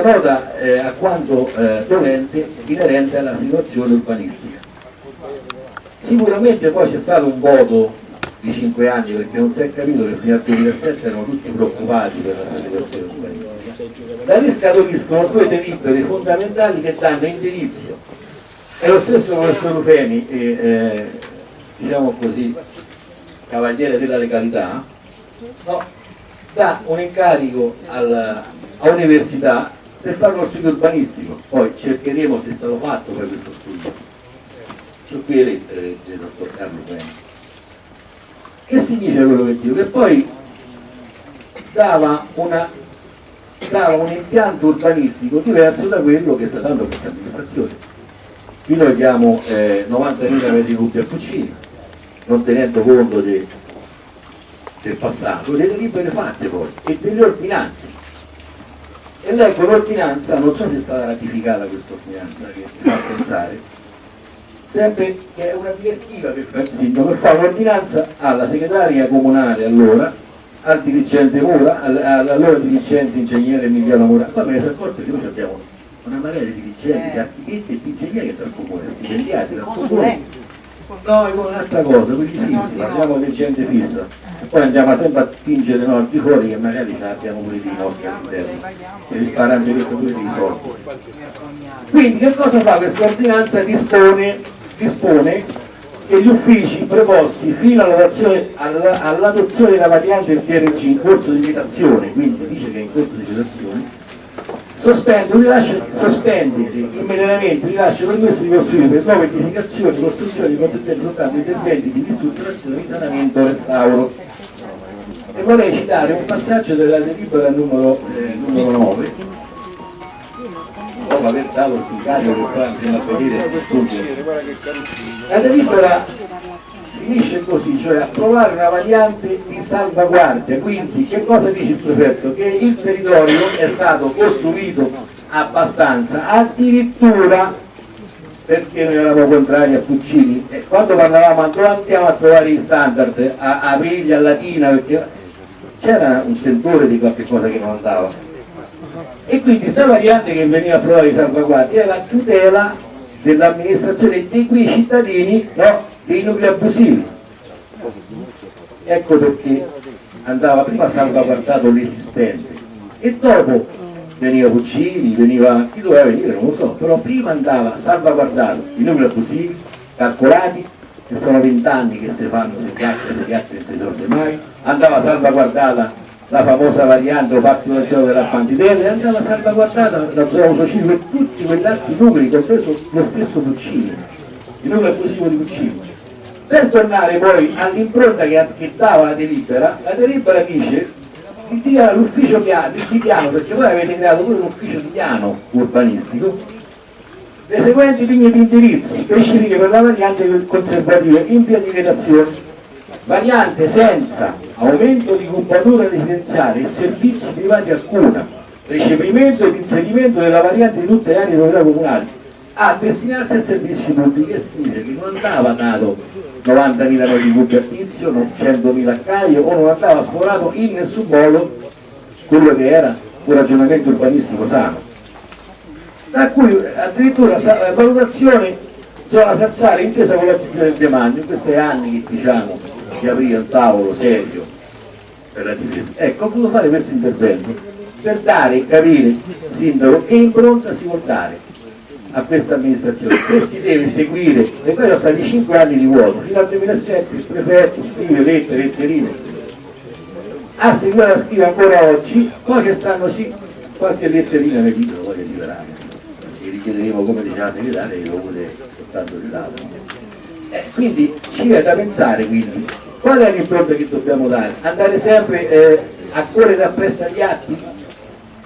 nota eh, a quanto eh, dovente inerente alla situazione urbanistica. Sicuramente poi c'è stato un voto di 5 anni perché non si è capito che fino al 2007 erano tutti preoccupati per la situazione urbanistica. Da lì scaturiscono due delibere fondamentali che danno indizio. È lo stesso professor Rufeni, eh, diciamo così, cavaliere della legalità, no, dà un incarico al, a università per fare uno studio urbanistico, poi cercheremo se è stato fatto poi questo studio. C'ho qui le lettere del dottor Carlo Bene. Che significa quello che dico? Che poi dava, una, dava un impianto urbanistico diverso da quello che sta dando questa amministrazione. Qui noi diamo eh, 90.000 metri cubi a Puccini, non tenendo conto de, del passato, delle libere fatte poi e delle ordinanze e leggo l'ordinanza, non so se è stata ratificata questa ordinanza che mi fa pensare, sempre che è una direttiva che fa il sindaco, fa un'ordinanza alla segretaria comunale allora, al dirigente Mura, all'allora dirigente ingegnere Emiliano Mura, poi me ne sono accorto che noi abbiamo una marea di dirigenti, di architetti e di ingegneri dal comune, stipendiati dal comune. No, è un'altra cosa, quelli fissi, parliamo di gente fissa. Poi andiamo sempre a spingere noi di fuori che magari ce l'abbiamo pure di nostri all'interno. E risparmiamo diritto pure dei soldi. Quindi che cosa fa? Questa ordinanza? dispone, dispone che gli uffici preposti fino all'adozione della variante del PRG in corso di citazione quindi dice che è in corso di citazione sospende, rilascio, sospende immediatamente il rilascio permesso di costruire per nuove edificazioni, costruzioni, consentendo soltanto interventi di ristrutturazione, risanamento, restauro. E vorrei citare un passaggio della delibera numero, eh, numero 9 dopo aver dato incarico che poi andremo a vedere la delibera finisce così, cioè approvare una variante di salvaguardia, quindi che cosa dice il prefetto? Che il territorio è stato costruito abbastanza, addirittura perché noi eravamo contrari a Puccini e quando parlavamo dove andiamo a trovare gli standard? A, a Piglia, a Latina perché c'era un sentore di qualche cosa che non andava. E quindi questa variante che veniva approvata di salvaguardia è la tutela dell'amministrazione di quei cittadini no, dei nuclei abusivi ecco perché andava prima salvaguardato l'esistente e dopo veniva Puccini, veniva chi doveva venire, non lo so, però prima andava salvaguardato i nuclei abusivi, calcolati, che sono vent'anni che si fanno se piace, se non si risolve mai, andava salvaguardata la famosa variante o gioco della Pantitella e andava salvaguardata la zona autocivile e tutti quegli altri numeri, compreso lo stesso Puccini, il numero abusivo di Puccini. Per tornare poi all'impronta che, che dava la delibera, la delibera dice di dia l'ufficio piano, di piano, perché voi avete creato pure un ufficio di piano urbanistico, le seguenti linee di indirizzo specifiche per la variante conservativa in pianificazione, variante senza aumento di cubatura residenziale e servizi privati alcuna, recepimento ed inserimento della variante di tutte le aree proprietà comunali, a destinarsi a servizi pubblici, significa? Che non andava dato 90.000 metri cubi a tizio, 100.000 a Caio, o non andava sforato in nessun modo quello che era un ragionamento urbanistico sano. Tra cui addirittura la valutazione zona salzare intesa con la città del demanio, in questi anni che diciamo di aprire un tavolo serio per la difesa. Ecco, ho voluto fare questo intervento per dare e capire, sindaco, che impronta si vuol dare a questa amministrazione, se si deve seguire, e poi sono stati 5 anni di vuoto, fino al 2007 il prefetto scrive lettere, letterine, a seguire la scrive ancora oggi, poi che stanno sì, qualche letterina nel libro voglio liberare chiederemo come diceva la segretaria che lo vuole soltanto citato. Eh, quindi ci viene da pensare quindi qual è l'impronta che dobbiamo dare? Andare sempre eh, a correre appresso agli atti?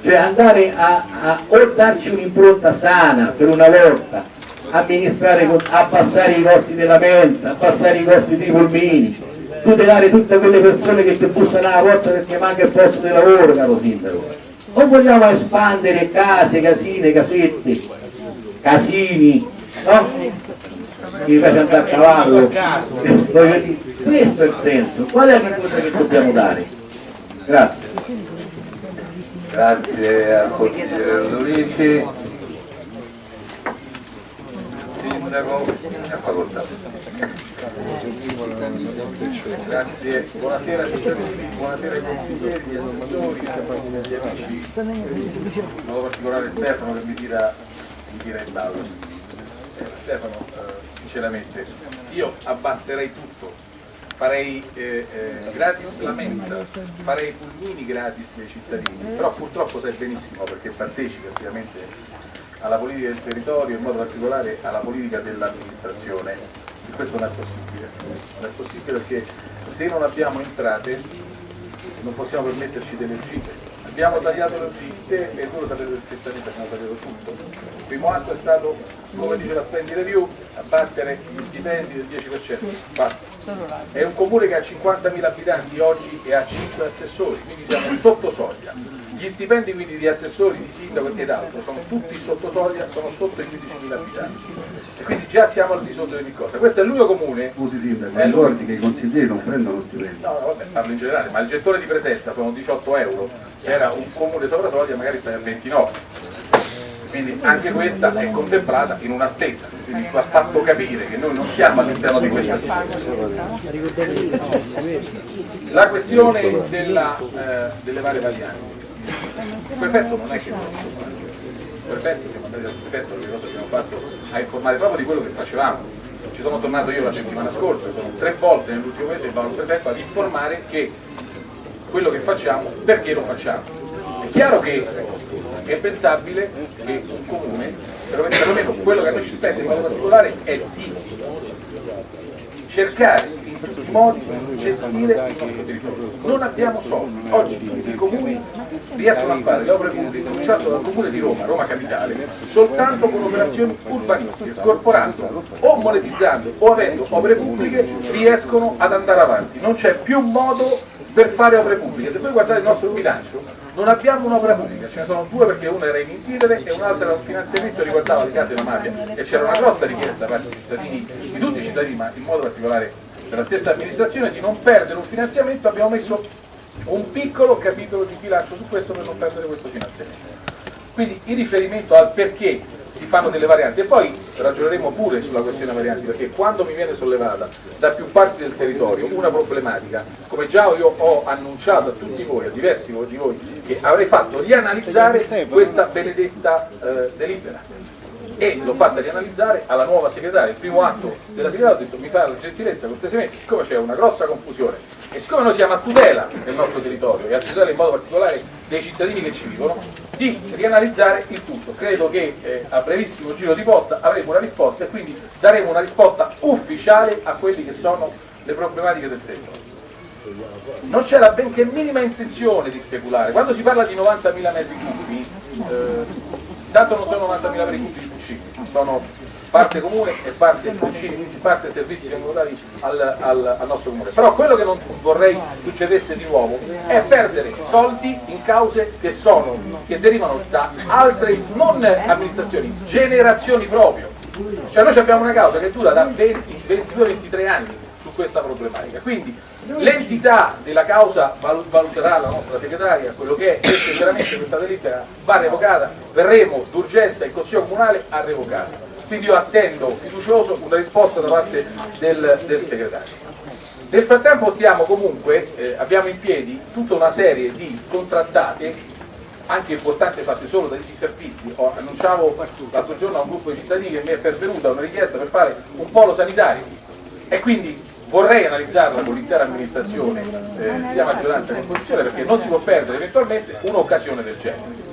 Cioè andare a, a o darci un'impronta sana per una volta, amministrare, abbassare i costi della mensa, abbassare i costi dei pulmini, tutelare tutte quelle persone che ti bussano alla porta perché manca il posto di lavoro, caro sindaco. O vogliamo espandere case, casine, casetti, casini, no? Che fai andare a cavallo. Questo è il senso. Qual è la cosa che dobbiamo dare? Grazie. Grazie al consigliere Ludovici. Sindaco, a facoltà. Grazie, buonasera cittadini, buonasera ai consiglieri, assessori, agli amici, in modo particolare Stefano che mi tira, mi tira in ballo. Eh, Stefano, eh, sinceramente, io abbasserei tutto, farei eh, eh, gratis la mensa, farei pulmini gratis ai cittadini, però purtroppo sai benissimo perché partecipi ovviamente alla politica del territorio, in modo particolare alla politica dell'amministrazione, e questo non è possibile, non è possibile perché se non abbiamo entrate non possiamo permetterci delle uscite. Abbiamo tagliato le uscite e voi lo sapete perfettamente, abbiamo primo atto è stato, come dice la Spending Review, abbattere gli stipendi del 10%. Fatto. È un comune che ha 50.000 abitanti oggi e ha 5 assessori, quindi siamo sotto soglia. Gli stipendi quindi di assessori, di sindaco ed altro sono tutti sotto soglia, sono sotto i 15.000 abitanti. E quindi già siamo al di sotto di ogni cosa. Questo è l'unico comune. Scusi Sindaco, È ricordi che i consiglieri non prendono stipendi. No, no, vabbè, parlo in generale, ma il gettone di presenza sono 18 euro, se era un comune sopra soglia magari stai a 29. Quindi anche questa è contemplata in una spesa, quindi va fatto capire che noi non siamo all'interno di questa spesa. La questione della, eh, delle varie varianti. Il prefetto non è che non il prefetto, siamo andati dal prefetto, le cose abbiamo fatto a informare proprio di quello che facevamo. Ci sono tornato io la settimana scorsa, sono tre volte nell'ultimo mese che vado al prefetto ad informare che quello che facciamo, perché lo facciamo. È chiaro che è pensabile che un comune, perlomeno quello che a noi ci spende in modo particolare, è di cercare in tutti i modi di gestire il nostro territorio. Non abbiamo soldi. Oggi i comuni riescono a fare le opere pubbliche, cominciando dal comune di Roma, Roma Capitale, soltanto con operazioni urbanistiche, scorporando o monetizzando o avendo opere pubbliche, riescono ad andare avanti. Non c'è più modo per fare opere pubbliche. Se voi guardate il nostro bilancio, non abbiamo un'opera pubblica, ce ne sono due perché una era in intilere e un'altra era un finanziamento riguardava le case della mafia e c'era una grossa richiesta da parte dei cittadini, di tutti i cittadini, ma in modo particolare della stessa amministrazione, di non perdere un finanziamento, abbiamo messo un piccolo capitolo di bilancio su questo per non perdere questo finanziamento. Quindi in riferimento al perché si fanno delle varianti. E poi ragioneremo pure sulla questione varianti perché quando mi viene sollevata da più parti del territorio una problematica, come già io ho annunciato a tutti voi, a diversi di voi, che avrei fatto rianalizzare questa benedetta eh, delibera e l'ho fatta rianalizzare alla nuova segretaria. Il primo atto della segretaria ho detto mi fa la gentilezza cortesemente, siccome c'è una grossa confusione e siccome noi siamo a tutela del nostro territorio e a tutela in modo particolare dei cittadini che ci vivono, di rianalizzare il tutto. Credo che eh, a brevissimo giro di posta avremo una risposta e quindi daremo una risposta ufficiale a quelle che sono le problematiche del territorio. Non c'era benché minima intenzione di speculare. Quando si parla di 90.000 metri cubi, eh, tanto non sono 90.000 metri cubi sono parte comune e parte parte servizi vengono dati al, al, al, nostro comune. Però quello che non vorrei succedesse di nuovo è perdere soldi in cause che, sono, che derivano da altre, non amministrazioni, generazioni proprio. Cioè noi abbiamo una causa che dura da 20, 22-23 anni questa problematica. Quindi l'entità della causa valuterà la nostra segretaria, quello che è, e sinceramente questa delibera va revocata, verremo d'urgenza in Consiglio Comunale a revocarla quindi io attendo fiducioso una risposta da parte del, del segretario. Nel frattempo stiamo comunque, eh, abbiamo in piedi tutta una serie di contrattate, anche importanti fatte solo dai servizi. Ho, annunciavo l'altro giorno a un gruppo di cittadini che mi è pervenuta una richiesta per fare un polo sanitario e quindi vorrei analizzarla con l'intera amministrazione, eh, sia maggioranza che opposizione, perché non si può perdere eventualmente un'occasione del genere.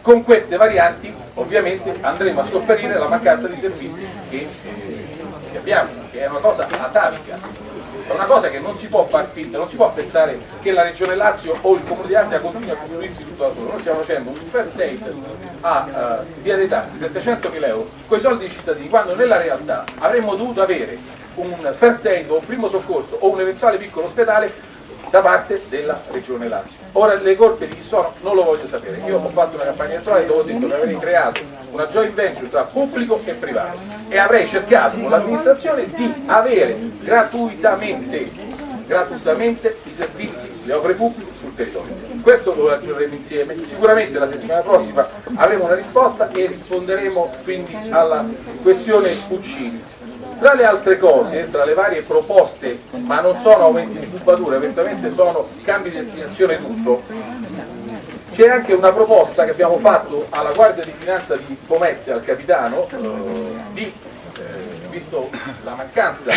Con queste varianti ovviamente andremo a sopperire la mancanza di servizi che, eh, che abbiamo, che è una cosa atavica, è una cosa che non si può far finta, non si può pensare che la Regione Lazio o il Comune di Ardea continui a costruirsi tutto da solo. Noi stiamo facendo un first aid a uh, via dei tassi, 700 mila euro, con i soldi dei cittadini, quando nella realtà avremmo dovuto avere un first aid o un primo soccorso o un eventuale piccolo ospedale da parte della Regione Lazio. Ora le colpe di chi sono non lo voglio sapere, io ho fatto una campagna elettorale dove ho detto che avrei creato una joint venture tra pubblico e privato e avrei cercato con l'amministrazione di avere gratuitamente, gratuitamente i servizi, le opere pubbliche sul territorio. questo lo ragioneremo insieme, sicuramente la settimana prossima avremo una risposta e risponderemo quindi alla questione Puccini. Tra le altre cose, tra le varie proposte, ma non sono aumenti di cubatura, eventualmente sono cambi di destinazione d'uso, c'è anche una proposta che abbiamo fatto alla Guardia di Finanza di Pomezia, al capitano, eh, di, eh, visto la mancanza,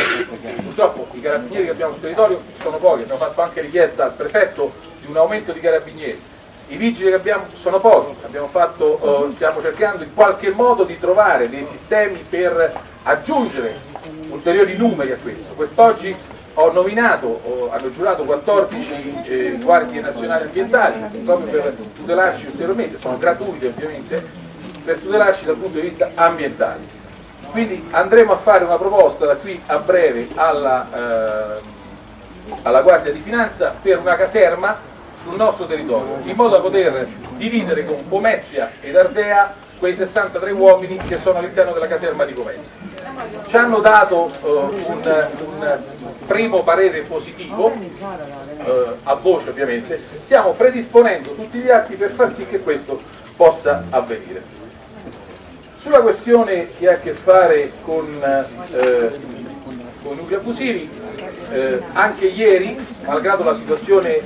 purtroppo i carabinieri che abbiamo sul territorio sono pochi, abbiamo fatto anche richiesta al prefetto di un aumento di carabinieri, i vigili che abbiamo sono pochi, fatto, eh, stiamo cercando in qualche modo di trovare dei sistemi per aggiungere ulteriori numeri a questo. Quest'oggi ho nominato, ho, hanno giurato 14 eh, guardie nazionali ambientali proprio per tutelarci ulteriormente, sono gratuite ovviamente, per tutelarci dal punto di vista ambientale. Quindi andremo a fare una proposta da qui a breve alla, eh, alla Guardia di Finanza per una caserma sul nostro territorio, in modo da poter dividere con Pomezia ed Ardea quei 63 uomini che sono all'interno della caserma di Pomezia ci hanno dato uh, un, un, primo parere positivo, uh, a voce ovviamente, stiamo predisponendo tutti gli atti per far sì che questo possa avvenire. Sulla questione che ha a che fare con, uh, con nuclei abusivi, anche ieri, malgrado la situazione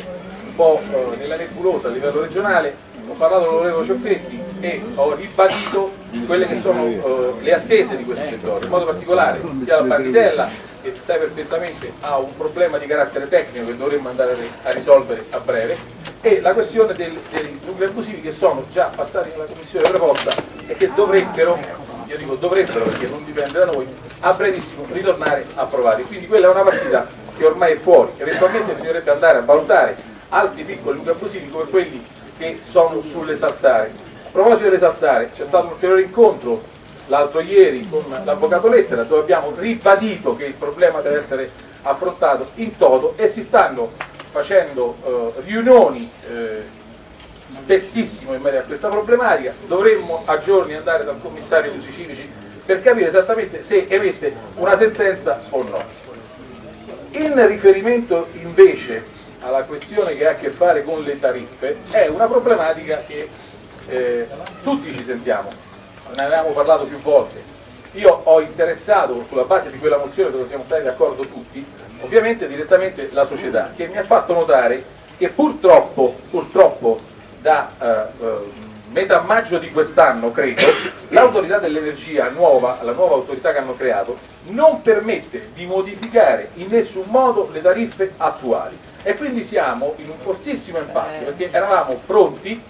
un po' nella nebulosa a livello regionale, ho parlato con l'onorevole Ciocchetti e ho ribadito quelle che sono uh, le attese di questo settore, in modo particolare sia la Barnitella che sai perfettamente ha un problema di carattere tecnico che dovremmo andare a risolvere a breve e la questione del, dei nuclei abusivi che sono già passati nella commissione proposta e che dovrebbero, io dico dovrebbero perché non dipende da noi, a brevissimo ritornare approvati. Quindi quella è una partita che ormai è fuori, eventualmente bisognerebbe andare a valutare altri piccoli nuclei abusivi come quelli che sono sulle salsare. A proposito delle salsare, c'è stato un ulteriore incontro l'altro ieri con l'avvocato Lettera dove abbiamo ribadito che il problema deve essere affrontato in toto e si stanno facendo eh, riunioni eh, spessissimo in merito a questa problematica, dovremmo a giorni andare dal commissario dei civici per capire esattamente se emette una sentenza o no. In riferimento invece alla questione che ha a che fare con le tariffe è una problematica che eh, tutti ci sentiamo, ne avevamo parlato più volte. Io ho interessato sulla base di quella mozione dove siamo stati d'accordo tutti, ovviamente direttamente la società, che mi ha fatto notare che purtroppo, purtroppo da eh, eh metà maggio di quest'anno, credo, l'autorità dell'energia nuova, la nuova autorità che hanno creato, non permette di modificare in nessun modo le tariffe attuali e quindi siamo in un fortissimo impasse perché eravamo pronti,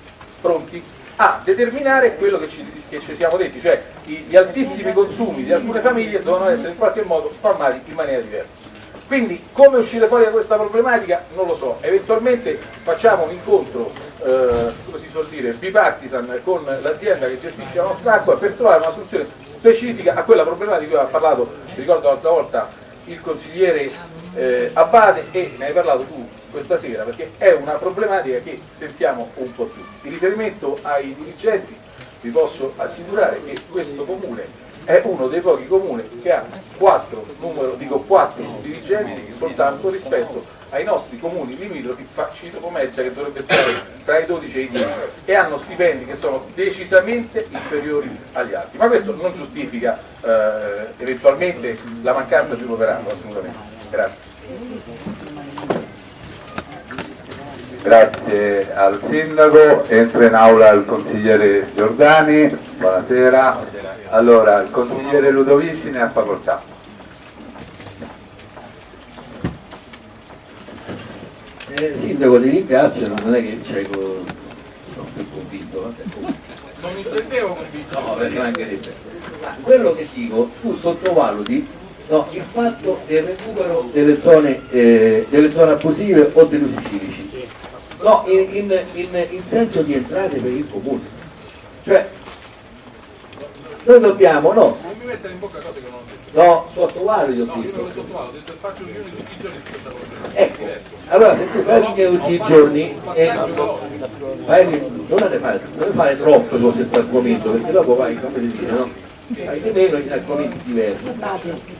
pronti a determinare quello che ci, che ci, siamo detti, cioè gli altissimi consumi di alcune famiglie devono essere in qualche modo spalmati in maniera diversa. Quindi come uscire fuori da questa problematica non lo so, eventualmente facciamo un incontro, eh, come si suol dire, bipartisan con l'azienda che gestisce la nostra acqua per trovare una soluzione specifica a quella problematica di cui ha parlato, ricordo l'altra volta, il consigliere eh, Abate e ne hai parlato tu questa sera perché è una problematica che sentiamo un po' tutti. In riferimento ai dirigenti vi posso assicurare che questo comune è uno dei pochi comuni che ha quattro, numero, dico quattro dirigenti soltanto rispetto ai nostri comuni limitrofi, cito Pomezia che dovrebbe stare tra i 12 e i 10 e hanno stipendi che sono decisamente inferiori agli altri, ma questo non giustifica eh, eventualmente la mancanza di un operato assolutamente. Grazie. Grazie al Sindaco, entra in aula il consigliere Giordani, buonasera. Allora, il consigliere Ludovici ne ha facoltà. Eh, sindaco ti ringrazio, non è che cioè, sono più convinto. Non mi intendevo convinto. No, perché mancherebbe. Ma quello che dico, tu sottovaluti no, il fatto del recupero delle zone, eh, delle zone abusive o degli usi civici no, in, in, in, in senso di entrate per il comune. Cioè, noi dobbiamo, no? Non mi mettere in bocca cose che non ho detto. No, sottovaluti ho no, detto. io non le sottovaluto, ho detto faccio riunioni tutti i giorni su questa cosa. Ecco, allora se tu fai riunioni tutti i giorni, eh, fai, non ne non fare troppe cose questo argomento, perché dopo vai, come dire, no? Fai di meno in argomenti diversi.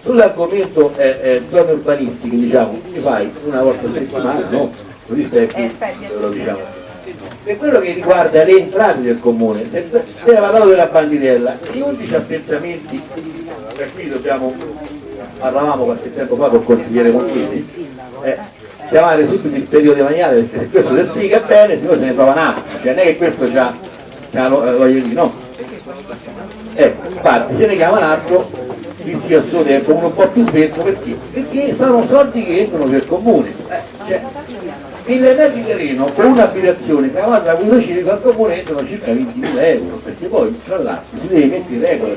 Sull'argomento eh, eh, zone urbanistiche, diciamo, ti fai una volta a settimana, no? così stai più, lo diciamo. Per quello che riguarda le entrate del comune, se era parlato della bandirella, gli unici apprezzamenti, per cui dobbiamo, parlavamo qualche tempo fa col consigliere Montini, eh, chiamare subito il periodo maniale perché se questo si spiega bene, se no se ne trova un altro, cioè non è che questo già, già lo- eh, voglio dire, no. Ecco, infatti se ne chiama un altro, visti al suo tempo, uno un po' più svelto perché? Perché sono soldi che entrano per comune. Eh, cioè, mille metri di terreno con un'abitazione quello civico al comune entrano circa 20.000 euro, perché poi tra l'altro si deve mettere in regola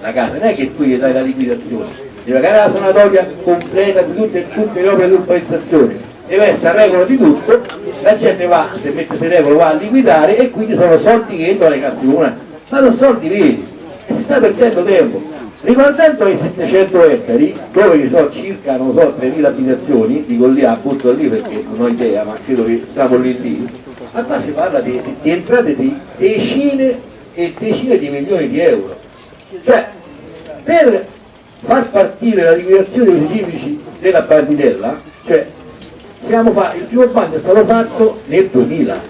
la casa, non è che tu gli dai la liquidazione, deve pagare la sanatoria completa di tutte, tutte le opere di urbanizzazione, deve essere a regola di tutto, la gente va, se mette in regola va a liquidare e quindi sono soldi che entrano alle casse comunali, ma sono soldi veri e si sta perdendo tempo. Riguardando ai 700 ettari, dove ci sono circa, non so, 3.000 abitazioni, dico lì, appunto lì perché non ho idea, ma credo che stiamo lì lì, ma qua si parla di, di- entrate di decine e decine di milioni di euro. Cioè, per far partire la liquidazione dei civici della Bandinella, cioè, il primo bando è stato fatto nel 2000,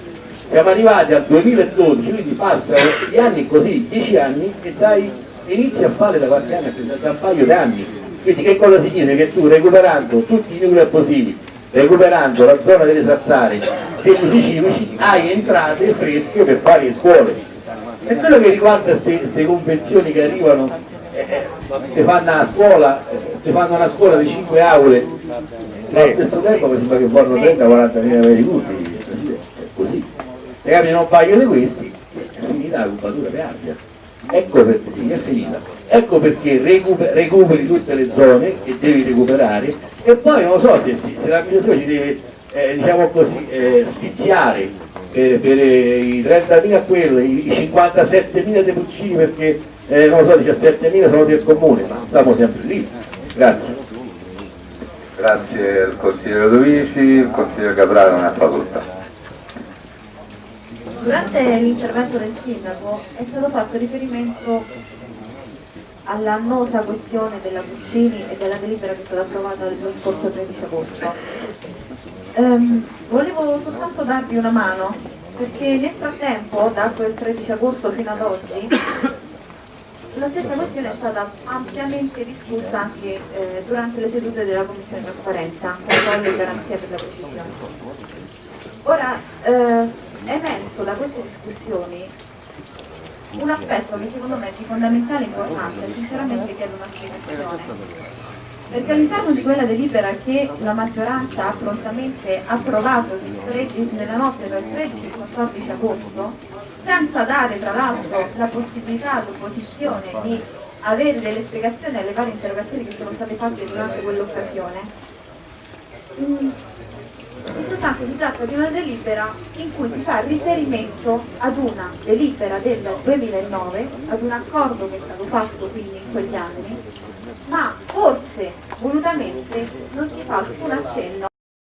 siamo arrivati al 2012, quindi passano gli anni così, 10 anni, e dai, inizi a fare da qualche anno, da un paio d'anni. Quindi che cosa significa? Che tu recuperando tutti i nuclei abusivi, recuperando la zona delle sazzare e gli usi civici, hai entrate fresche per fare le scuole. E quello che riguarda queste convenzioni che arrivano, eh, eh, ti fanno una scuola, eh, ti fanno una scuola di 5 aule, ma allo stesso tempo mi sembra che vogliono 30-40 mila di utili, è così. Se cambiano un paio di questi, è finita la cubatura per aria. Ecco perché sì, è finita. Ecco perché recuper- recuperi tutte le zone che devi recuperare e poi non so se, se, l'amministrazione ci deve, eh, diciamo così, eh, spiziare per, per eh, i 30.000 quelli, i 57.000 dei Puccini perché eh, non so, 17.000 sono del comune, ma stiamo sempre lì. Grazie. Grazie al consigliere Ludovici, il consigliere Capraro non ha facoltà. Durante l'intervento del sindaco è stato fatto riferimento all'annosa questione della Puccini e della delibera che è stata approvata lo scorso 13 agosto. Ehm, volevo soltanto darvi una mano perché nel frattempo, da quel 13 agosto fino ad oggi, la stessa questione è stata ampiamente discussa anche eh, durante le sedute della Commissione Trasparenza, controllo e garanzia per la precisione. Ora, eh, emerso da queste discussioni un aspetto che secondo me è di fondamentale importanza e sinceramente chiedo una spiegazione. Perché all'interno di quella delibera che la maggioranza ha prontamente approvato il 13 nella notte tra il 13 e il 14 agosto, senza dare tra l'altro la possibilità all'opposizione di avere delle spiegazioni alle varie interrogazioni che sono state fatte durante quell'occasione, mm, sostanza si tratta di una delibera in cui si fa riferimento ad una delibera del 2009, ad un accordo che è stato fatto quindi in quegli anni, ma forse volutamente non si fa alcun accenno